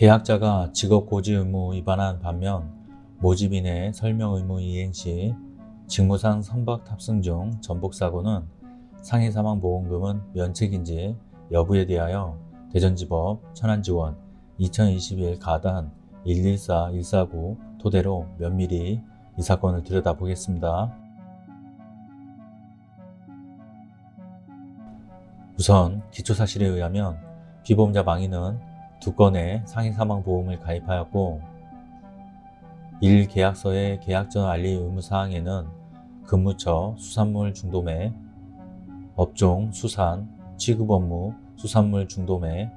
계약자가 직업 고지 의무 위반한 반면 모집인의 설명 의무 이행 시 직무상 선박 탑승 중 전복사고는 상해 사망 보험금은 면책인지 여부에 대하여 대전지법 천안지원 2021 가단 114-149 토대로 면밀히 이 사건을 들여다보겠습니다. 우선 기초사실에 의하면 피보험자 망인은 두 건의 상해 사망 보험을 가입하였고 1계약서의 계약 전 알리 의무 사항에는 근무처 수산물 중도매, 업종 수산, 취급 업무 수산물 중도매,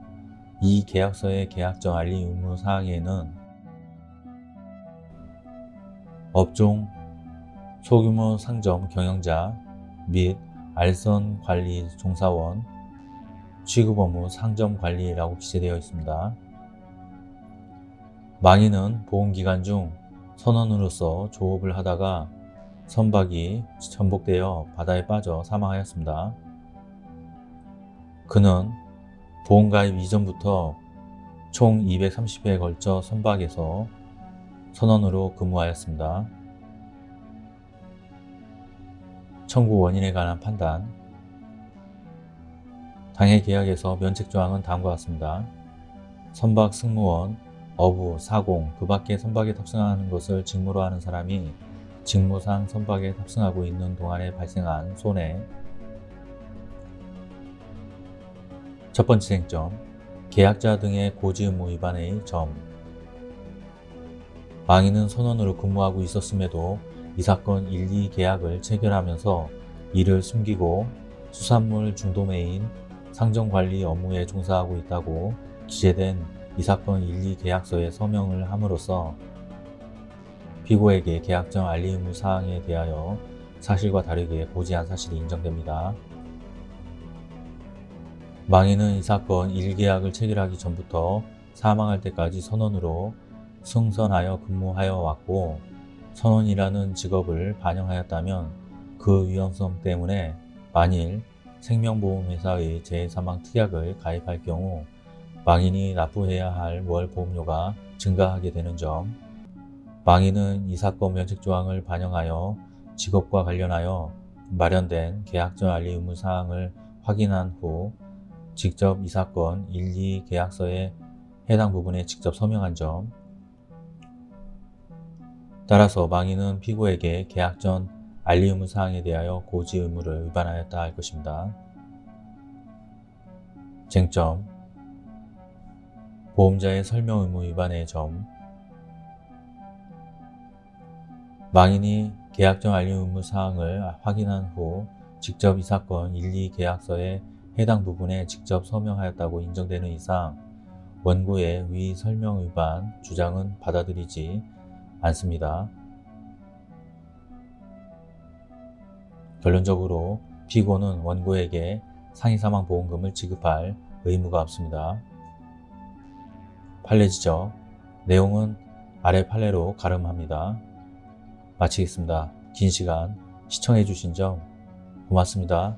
이 계약서의 계약 전 알리 의무 사항에는 업종 소규모 상점 경영자 및 알선 관리 종사원 취급 업무 상점 관리라고 기재되어 있습니다. 망인은 보험기간 중 선원으로서 조업을 하다가 선박이 전복되어 바다에 빠져 사망하였습니다. 그는 보험가입 이전부터 총 230회에 걸쳐 선박에서 선원으로 근무하였습니다. 청구 원인에 관한 판단 당해 계약에서 면책조항은 다음과 같습니다. 선박 승무원, 어부, 사공, 그 밖의 선박에 탑승하는 것을 직무로 하는 사람이 직무상 선박에 탑승하고 있는 동안에 발생한 손해 첫 번째 쟁점, 계약자 등의 고지 의무 위반의 점 망인은 선원으로 근무하고 있었음에도 이 사건 1, 2 계약을 체결하면서 이를 숨기고 수산물 중도매인 상점관리 업무에 종사하고 있다고 기재된 이 사건 1, 2 계약서에 서명을 함으로써 피고에게 계약정 알리 의무 사항에 대하여 사실과 다르게 고지한 사실이 인정됩니다. 망인은 이 사건 1계약을 체결하기 전부터 사망할 때까지 선원으로 승선하여 근무하여 왔고 선원이라는 직업을 반영하였다면 그 위험성 때문에 만일 생명보험회사의 재사망특약을 가입할 경우 망인이 납부해야 할 월 보험료가 증가하게 되는 점 망인은 이 사건 면책조항을 반영하여 직업과 관련하여 마련된 계약전 알리 의무사항을 확인한 후 직접 이 사건 1, 2 계약서에 해당 부분에 직접 서명한 점 따라서 망인은 피고에게 계약 전 알리 의무 사항에 대하여 고지 의무를 위반하였다 할 것입니다. 쟁점 보험자의 설명 의무 위반의 점 망인이 계약 전 알리 의무 사항을 확인한 후 직접 이 사건 1, 2 계약서에 해당 부분에 직접 서명하였다고 인정되는 이상 원고의 위 설명 위반 주장은 받아들이지 않습니다. 결론적으로 피고는 원고에게 상해사망보험금을 지급할 의무가 없습니다. 판례 지적 내용은 아래 판례로 가름합니다. 마치겠습니다. 긴 시간 시청해주신 점 고맙습니다.